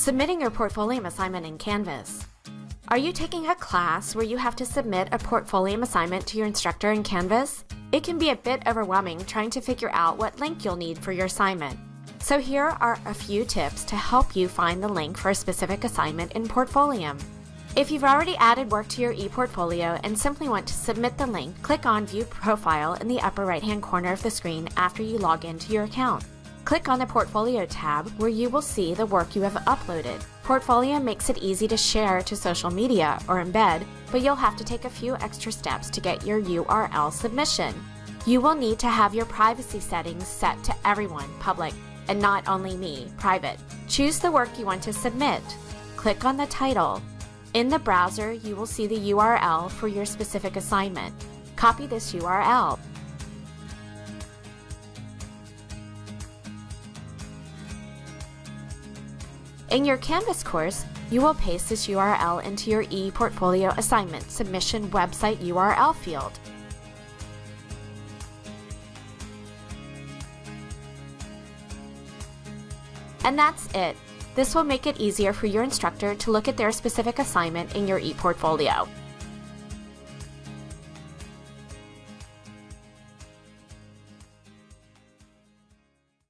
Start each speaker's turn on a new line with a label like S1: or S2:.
S1: Submitting your Portfolio assignment in Canvas. Are you taking a class where you have to submit a Portfolio assignment to your instructor in Canvas? It can be a bit overwhelming trying to figure out what link you'll need for your assignment. So here are a few tips to help you find the link for a specific assignment in Portfolio. If you've already added work to your ePortfolio and simply want to submit the link, click on View Profile in the upper right hand corner of the screen after you log into your account. Click on the Portfolio tab where you will see the work you have uploaded. Portfolio makes it easy to share to social media or embed, but you'll have to take a few extra steps to get your URL submission. You will need to have your privacy settings set to everyone, public, and not only me, private. Choose the work you want to submit. Click on the title. In the browser, you will see the URL for your specific assignment. Copy this URL. In your Canvas course, you will paste this URL into your ePortfolio assignment submission website URL field. And that's it. This will make it easier for your instructor to look at their specific assignment in your ePortfolio.